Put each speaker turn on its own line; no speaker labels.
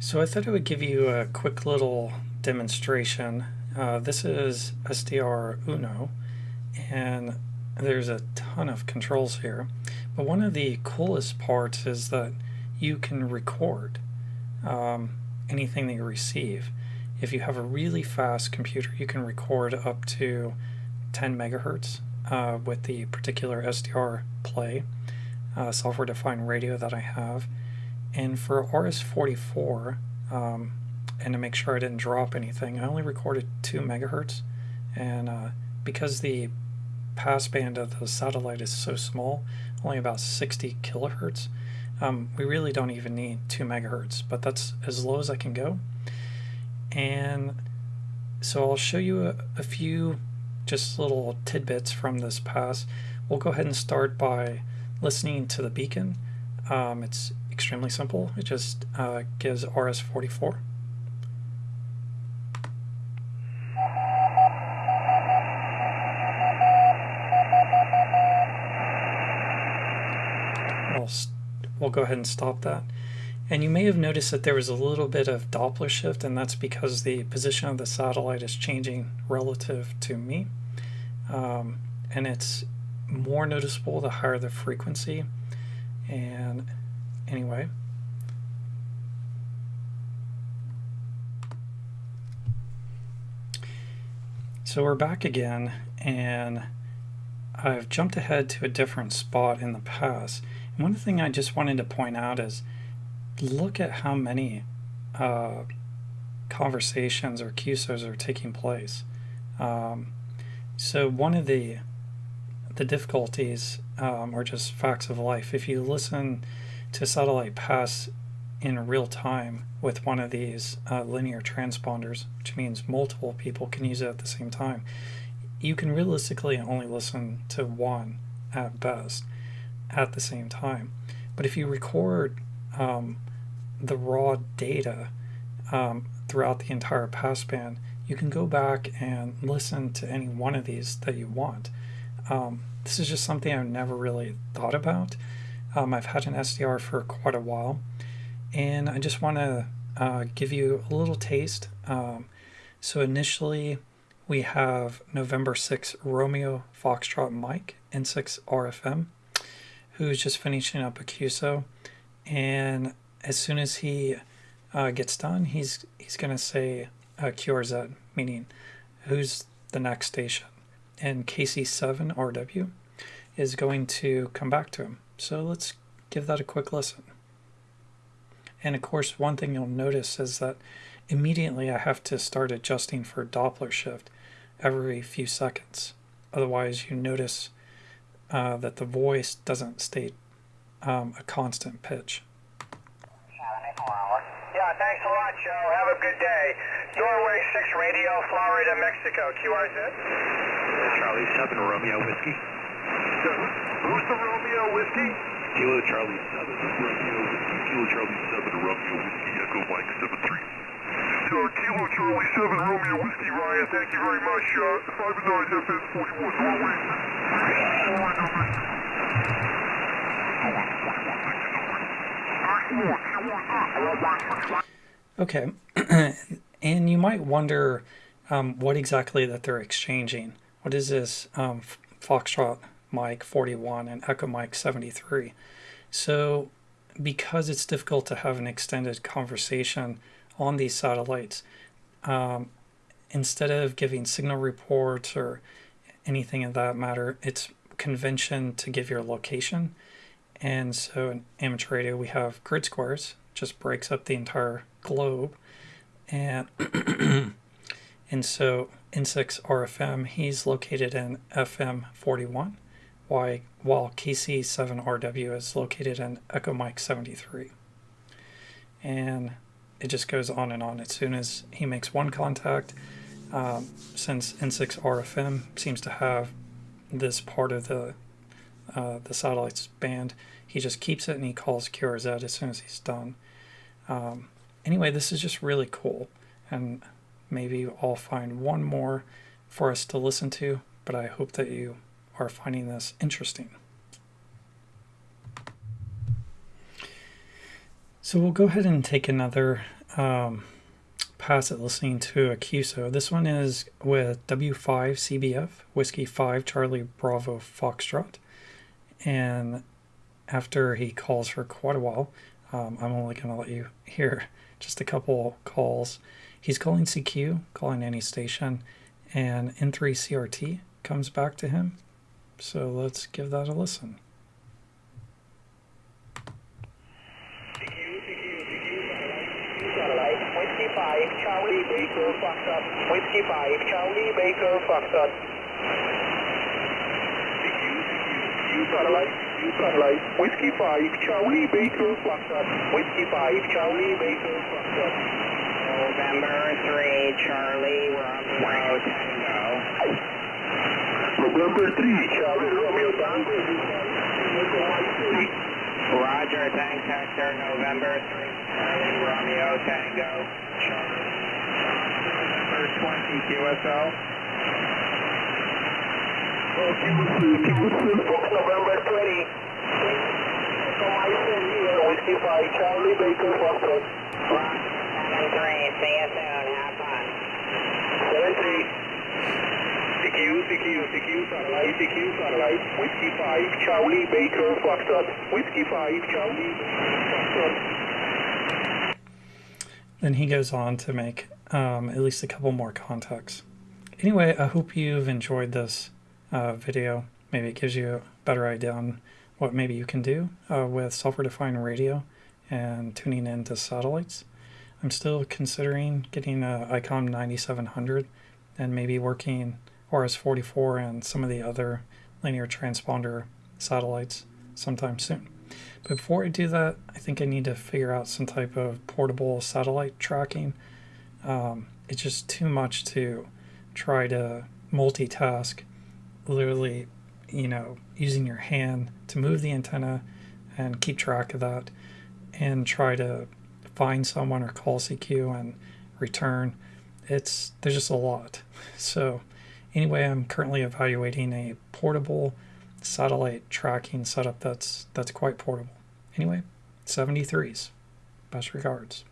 So I thought I would give you a quick little demonstration. Uh, this is SDRuno and there's a ton of controls here. But one of the coolest parts is that you can record um, anything that you receive. If you have a really fast computer, you can record up to 10 megahertz uh, with the particular SDR Play uh, software-defined radio that I have. And for RS-44, um, and to make sure I didn't drop anything, I only recorded 2 megahertz. And uh, because the passband of the satellite is so small, only about 60 kilohertz, um, we really don't even need 2 megahertz, but that's as low as I can go. And so I'll show you a, a few just little tidbits from this pass. We'll go ahead and start by listening to the beacon. Um, it's extremely simple. It just uh, gives RS-44. We'll, we'll go ahead and stop that. And you may have noticed that there was a little bit of Doppler shift, and that's because the position of the satellite is changing relative to me. Um, and it's more noticeable the higher the frequency. And anyway, so we're back again, and I've jumped ahead to a different spot in the past. And one thing I just wanted to point out is look at how many uh, conversations or QSOs are taking place. Um, so one of the the difficulties um, or just facts of life, if you listen to satellite pass in real time with one of these uh, linear transponders, which means multiple people can use it at the same time, you can realistically only listen to one at best at the same time. But if you record um, the raw data um, throughout the entire passband, you can go back and listen to any one of these that you want. Um, this is just something I've never really thought about. Um, I've had an SDR for quite a while, and I just want to uh, give you a little taste. Um, so initially, we have November 6 Romeo Foxtrot Mike N6 RFM, who's just finishing up a QSO, and as soon as he uh, gets done, he's he's going to say uh, QRZ, meaning who's the next station. And KC7RW is going to come back to him. So let's give that a quick listen. And of course, one thing you'll notice is that immediately I have to start adjusting for Doppler shift every few seconds. Otherwise, you notice uh, that the voice doesn't stay um, a constant pitch.
Yeah, thanks a lot, Joe. Have a good day. Norway 6 Radio, Florida, Mexico. QRZ?
Charlie 7 Romeo Whiskey.
Who's the Romeo Whiskey?
Kilo Charlie 7 Romeo Whiskey. Kilo Charlie 7 Romeo Whiskey. Echo Mike 73.
Uh, Kilo Charlie 7 Romeo Whiskey, Ryan. Thank you very much. Uh, 5 9 FS 41 Norway 6.
Okay, and you might wonder um, what exactly that they're exchanging. What is this um, Foxtrot Mike 41 and Echo Mike 73? So because it's difficult to have an extended conversation on these satellites, um, instead of giving signal reports or anything of that matter, it's convention to give your location. And so in amateur radio, we have grid squares, just breaks up the entire globe. And, and so N6 RFM, he's located in FM 41, while, while KC7RW is located in Echo Mike 73. And it just goes on and on. As soon as he makes one contact, um, since N6 RFM seems to have this part of the uh, the satellite's band, he just keeps it and he calls QRZ as soon as he's done. Um, anyway, this is just really cool, and maybe I'll find one more for us to listen to, but I hope that you are finding this interesting. So we'll go ahead and take another um, pass at listening to a QSO. This one is with W5CBF, Whiskey 5 Charlie Bravo Foxtrot. And after he calls for quite a while, um, I'm only going to let you hear just a couple calls. He's calling CQ, calling any station, and N3 CRT comes back to him. So let's give that a listen.
Satellite, Whiskey 5, Charlie Baker Foxtrot. Whiskey 5, Charlie Baker Foxtrot. CQ, CQ, satellite, satellite, Whiskey 5, Charlie Baker Foxtrot. Whiskey 5, Charlie Baker Foxtrot.
November 3, Charlie Romeo Tango.
November 3, Charlie Romeo Tango.
Roger, thanks Hector. November 3, Charlie Romeo Tango. Charlie, November 20, QSO.
Houston, Fox November 20. Whiskey 5, Charlie Baker Foxtrot.
Roger, 7-3, see you soon. Have fun.
7-3. Satellite, satellite, Whiskey 5, Charlie Baker Foxtrot. Whiskey 5, Charlie Foxtrot.
Then he goes on to make um, at least a couple more contacts. Anyway, I hope you've enjoyed this uh, video. Maybe it gives you a better idea on what maybe you can do uh, with software-defined radio and tuning into satellites. I'm still considering getting a ICOM 9700 and maybe working RS-44 and some of the other linear transponder satellites sometime soon. But before I do that, I think I need to figure out some type of portable satellite tracking. Um, it's just too much to try to multitask, literally, you know, using your hand to move the antenna and keep track of that and try to find someone or call CQ and return. It's there's just a lot. So anyway, I'm currently evaluating a portable satellite tracking setup that's that's quite portable. Anyway, 73s. Best regards.